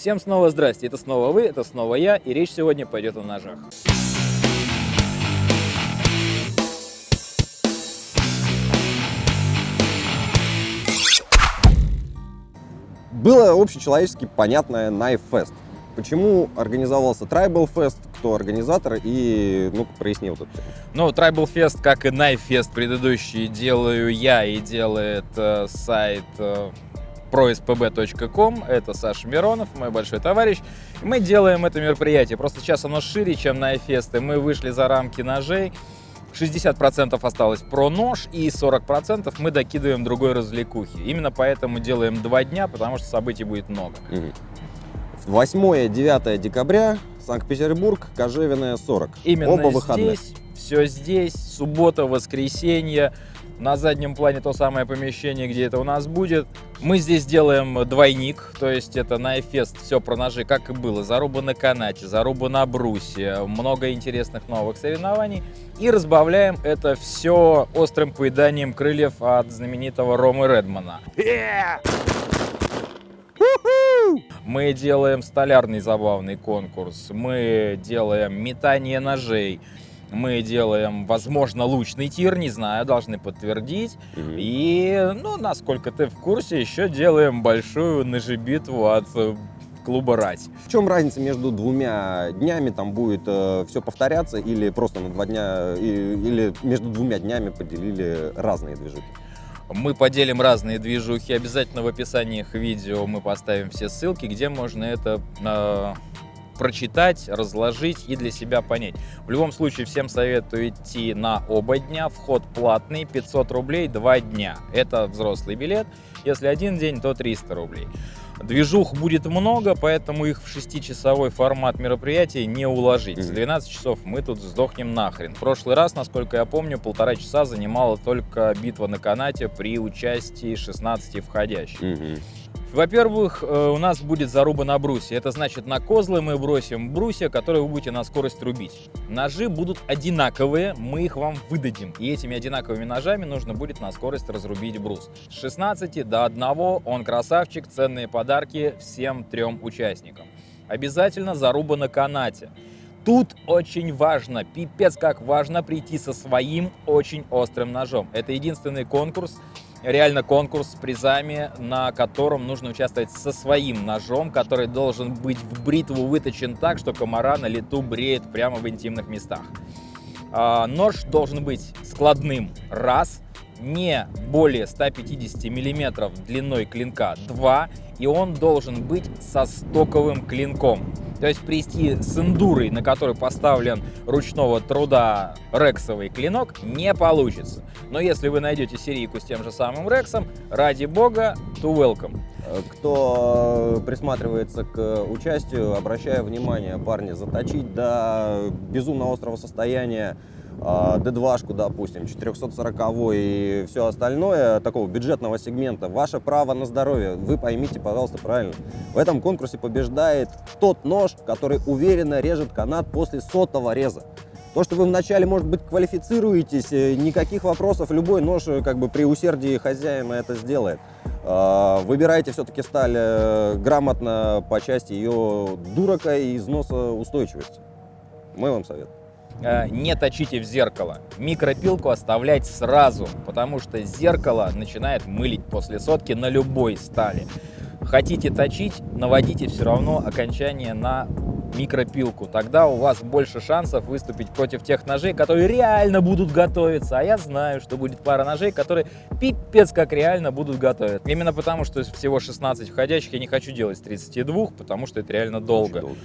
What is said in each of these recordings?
Всем снова здрасте, это снова вы, это снова я, и речь сегодня пойдет о ножах. Было общечеловечески понятное Knife Fest. Почему организовался Tribal Fest, кто организатор и, ну проясни вот это. Ну, Tribal Fest, как и Knife Fest предыдущий, делаю я и делает э, сайт э, prospb.com. Это Саша Миронов, мой большой товарищ. Мы делаем это мероприятие. Просто сейчас оно шире, чем Fest, и мы вышли за рамки ножей. 60% осталось про нож и 40% мы докидываем другой развлекухи. Именно поэтому делаем два дня, потому что событий будет много. 8-9 декабря, Санкт-Петербург, Кожевенная, 40. Именно Оба выходных. здесь, все здесь, суббота, воскресенье. На заднем плане то самое помещение, где это у нас будет. Мы здесь делаем двойник, то есть это на Эфест все про ножи, как и было. Заруба на канате, заруба на брусе, много интересных новых соревнований. И разбавляем это все острым поеданием крыльев от знаменитого Ромы Редмана. Мы делаем столярный забавный конкурс, мы делаем метание ножей, мы делаем, возможно, лучный тир, не знаю, должны подтвердить. Мгм. И, ну, насколько ты в курсе, еще делаем большую ножебитву от э, клуба «Рать». В чем разница между двумя днями? Там будет все повторяться или просто на два дня, и- или между двумя днями поделили разные движухи? Мы поделим разные движухи. Обязательно в описании к видео мы поставим все ссылки, где можно это э, прочитать, разложить и для себя понять. В любом случае, всем советую идти на оба дня. Вход платный, 500 рублей, два дня. Это взрослый билет. Если один день, то 300 рублей. Движух будет много, поэтому их в 6-часовой формат мероприятия не уложить. За Мгм. 12 часов мы тут сдохнем нахрен. В прошлый раз, насколько я помню, полтора часа занимала только битва на канате при участии 16 входящих. Во-первых, э, у нас будет заруба на брусе. Это значит, на козлы мы бросим брусья, которые вы будете на скорость рубить. Ножи будут одинаковые, мы их вам выдадим. И этими одинаковыми ножами нужно будет на скорость разрубить брус. С 16 до 1 он красавчик, ценные подарки всем трем участникам. Обязательно заруба на канате. Тут очень важно, пипец как важно прийти со своим очень острым ножом. Это единственный конкурс, реально конкурс с призами, на котором нужно участвовать со своим ножом, который должен быть в бритву выточен так, что комара на лету бреет прямо в интимных местах. А, Нож должен быть складным, раз, не более 150 миллиметров длиной клинка, два, и он должен быть со стоковым клинком. То есть прийти с эндурой, на которой поставлен ручного труда рексовый клинок, не получится. Но если вы найдете серийку с тем же самым рексом, ради бога, to welcome. Кто присматривается к участию, обращаю внимание, парни, заточить до безумно острого состояния а, D2-шку, допустим, 440 и все остальное, такого бюджетного сегмента, ваше право на здоровье, вы поймите, пожалуйста, правильно. В этом конкурсе побеждает тот нож, который уверенно режет канат после сотого реза. То, что вы вначале, может быть, квалифицируетесь, э, никаких вопросов, любой нож э, как бы при усердии хозяина это сделает. А, Выбирайте все-таки сталь э, грамотно по части ее дурака и износа устойчивости. Мой вам совет. Э, не точите в зеркало. Микропилку оставлять сразу, потому что зеркало начинает мылить после сотки на любой стали. Хотите точить, наводите все равно окончание на микропилку. Тогда у вас больше шансов выступить против тех ножей, которые реально будут готовиться. А я знаю, что будет пара ножей, которые пипец как реально будут готовить. Именно потому, что всего 16 входящих я не хочу делать с 32, потому что это реально долго. Очень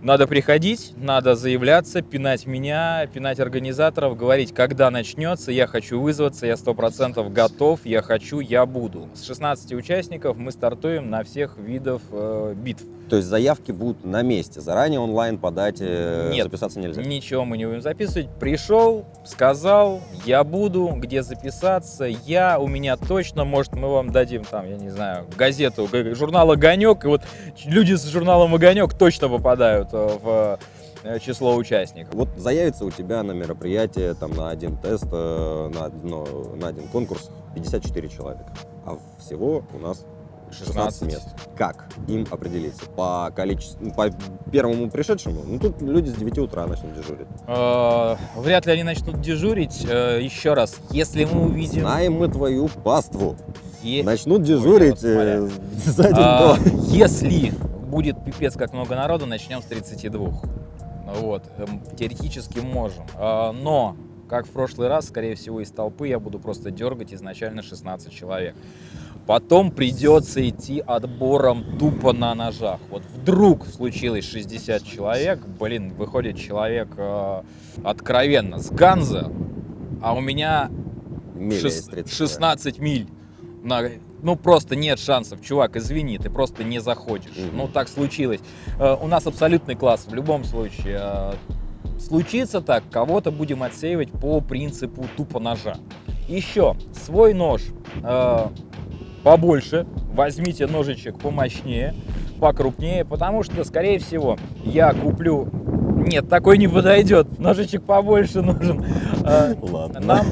Надо приходить, надо заявляться, пинать меня, пинать организаторов, говорить, когда начнется, я хочу вызваться, я 100% готов, я хочу, я буду. С 16 участников мы стартуем на всех видов э, битв. То есть заявки будут на месте, заранее онлайн подать, э, Нет. записаться нельзя. Ничего мы не будем записывать. Пришел, сказал, я буду, где записаться, я, у меня точно, может, мы вам дадим там, я не знаю, газету, журнал «Огонек», и вот люди с журналом «Огонек» точно попадают э, в э, число участников. Вот заявится у тебя на мероприятие там на один тест, на, одно- на один конкурс 54 человека, а всего у нас 16 мест. Как им определиться? По количеству, ну, по первому пришедшему? Ну, тут люди с 9 утра начнут дежурить. Э, Вряд ли они начнут дежурить. Э, Еще раз, если мы увидим... Знаем мы твою паству. е- Начнут дежурить Ой, э, за день А, до. Если будет пипец как много народу, начнем с 32. Вот, эм, теоретически можем. Но, как в прошлый раз, скорее всего, из толпы я буду просто дергать изначально 16 человек. Потом придется идти отбором тупо на ножах. Вот вдруг случилось 60 человек, блин, выходит человек э, откровенно с Ганза, а у меня Миля шес- из 30 16 миль. На- ну, просто нет шансов, чувак, извини, ты просто не заходишь. Мгм. Ну, так случилось. Э, у нас абсолютный класс в любом случае. Э, случится так, кого-то будем отсеивать по принципу тупо ножа. Еще, свой нож э, побольше, возьмите ножичек помощнее, покрупнее, потому что, скорее всего, я куплю... Нет, такой не подойдет, ножичек побольше нужен. Э, Ладно. нам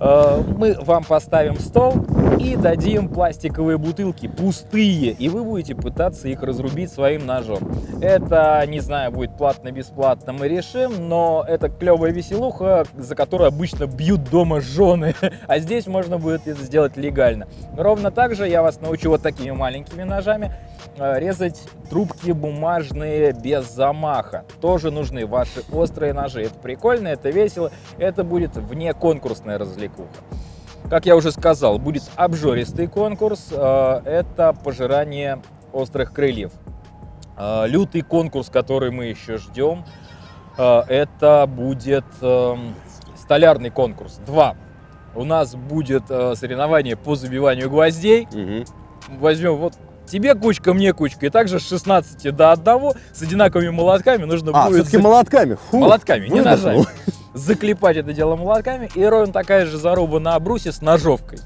э, мы вам поставим стол и дадим пластиковые бутылки пустые, и вы будете пытаться их разрубить своим ножом. Это, не знаю, будет платно-бесплатно, мы решим, но это клевая веселуха, за которую обычно бьют дома жены, а здесь можно будет это сделать легально. Ровно так же я вас научу вот такими маленькими ножами э, резать трубки бумажные без замаха. Тоже нужны ваши острые ножи. Это прикольно, это весело, это будет вне конкурсная развлекуха. Как я уже сказал, будет обжористый конкурс. э, Это пожирание острых крыльев. Э, Лютый конкурс, который мы еще ждем, э, это будет эм, столярный конкурс. Два. У нас будет соревнование по забиванию гвоздей Мгм. возьмем вот тебе кучка, мне кучка, и также с 16 до 1 с одинаковыми молотками нужно А, будет все-таки за- молотками. Фу, молотками, не выдохнул. ножами. Заклепать это дело молотками, и ровно такая же заруба на брусе с ножовкой.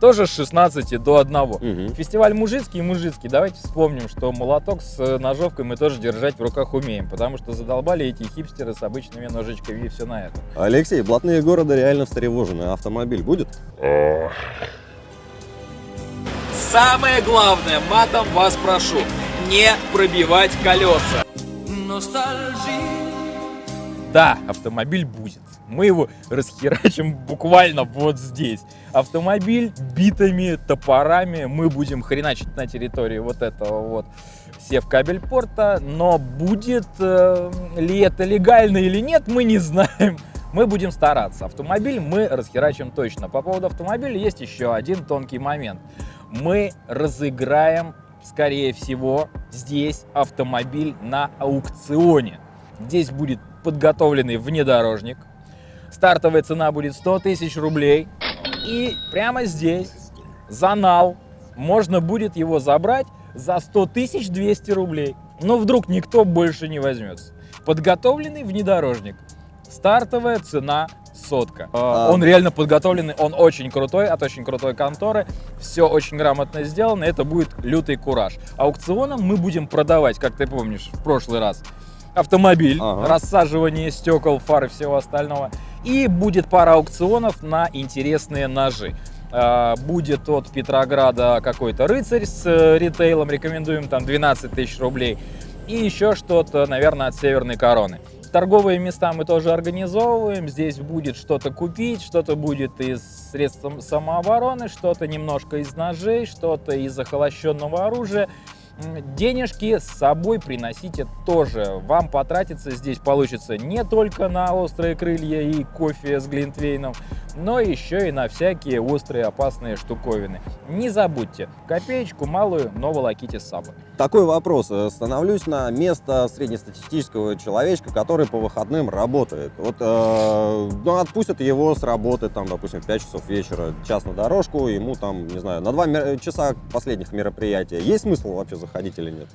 Тоже с 16 до 1. Мгм. Фестиваль мужицкий и мужицкий. Давайте вспомним, что молоток с э, ножовкой мы тоже держать в руках умеем, потому что задолбали эти хипстеры с обычными ножичками и все на этом. Алексей, блатные города реально встревожены. Автомобиль будет? Самое главное, матом вас прошу, не пробивать колеса. Да, автомобиль будет. Мы его расхерачим буквально вот здесь. Автомобиль битами, топорами мы будем хреначить на территории вот этого вот севкабельпорта. Но будет э, ли это легально или нет, мы не знаем. Мы будем стараться. Автомобиль мы расхерачим точно. По поводу автомобиля есть еще один тонкий момент. Мы разыграем, скорее всего, здесь автомобиль на аукционе. Здесь будет подготовленный внедорожник. Стартовая цена будет 100 тысяч рублей. И прямо здесь, за нал, можно будет его забрать за 100 тысяч 200 рублей. Но вдруг никто больше не возьмется. Подготовленный внедорожник. Стартовая цена сотка. А. Он реально подготовленный, он очень крутой, от очень крутой конторы. Все очень грамотно сделано, это будет лютый кураж. Аукционом мы будем продавать, как ты помнишь, в прошлый раз, автомобиль, Ага. рассаживание стекол, фар и всего остального. И будет пара аукционов на интересные ножи. А, Будет от Петрограда какой-то рыцарь с э, ритейлом, рекомендуем там 12 тысяч рублей. И еще что-то, наверное, от Северной Короны. Торговые места мы тоже организовываем. Здесь будет что-то купить, что-то будет из средств сам- самообороны, что-то немножко из ножей, что-то из охолощенного оружия. Денежки с собой приносите тоже. Вам потратиться здесь получится не только на острые крылья и кофе с глинтвейном, но еще и на всякие острые опасные штуковины. Не забудьте, копеечку малую, но волоките с собой. Такой вопрос. Э, Становлюсь на место среднестатистического человечка, который по выходным работает. Вот э, ну, отпустят его с работы, там, допустим, в 5 часов вечера, час на дорожку, ему там, не знаю, на 2 часа последних мероприятия. Есть смысл вообще заходить или нет?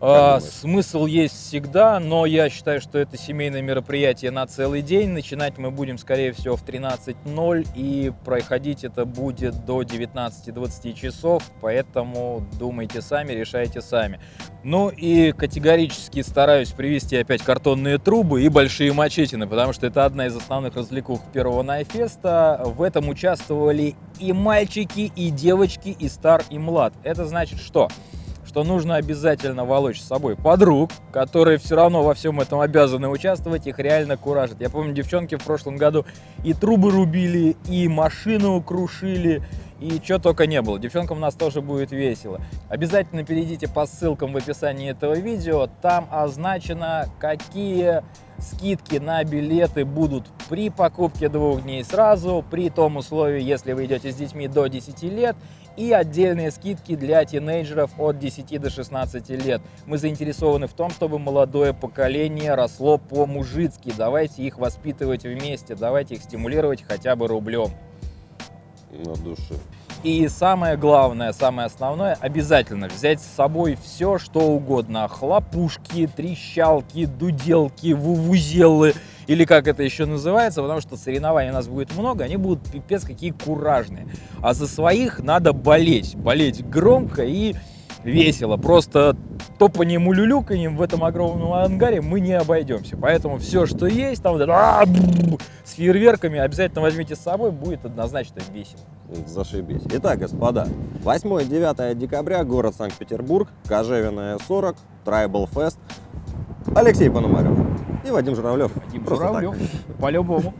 А, смысл есть всегда, но я считаю, что это семейное мероприятие на целый день. Начинать мы будем, скорее всего, в 13.00 и проходить это будет до 19-20 часов, поэтому думайте сами, решайте сами. Ну и категорически стараюсь привести опять картонные трубы и большие мачетины, потому что это одна из основных развлекух первого Найфеста. В этом участвовали и мальчики, и девочки, и стар, и млад. Это значит что? что нужно обязательно волочь с собой подруг, которые все равно во всем этом обязаны участвовать, их реально куражит. Я помню, девчонки в прошлом году и трубы рубили, и машину крушили, и что только не было. Девчонкам у нас тоже будет весело. Обязательно перейдите по ссылкам в описании этого видео, там означено, какие скидки на билеты будут при покупке двух дней сразу, при том условии, если вы идете с детьми до 10 лет, и отдельные скидки для тинейджеров от 10 до 16 лет. Мы заинтересованы в том, чтобы молодое поколение росло по-мужицки. Давайте их воспитывать вместе, давайте их стимулировать хотя бы рублем. На душе. И самое главное, самое основное, обязательно взять с собой все, что угодно. Хлопушки, трещалки, дуделки, вувузелы, или как это еще называется, потому что соревнований у нас будет много, они будут пипец какие куражные. А за своих надо болеть, болеть громко и весело. Просто топанием и люлюканьем в этом огромном ангаре мы не обойдемся. Поэтому все, что есть, там а, с фейерверками обязательно возьмите с собой, будет однозначно весело. Зашибись. Итак, господа, 8-9 декабря, город Санкт-Петербург, Кожевенная 40, Tribal Fest. Алексей Пономарев и Вадим Журавлев. Вадим Просто. Журавлев, по-любому.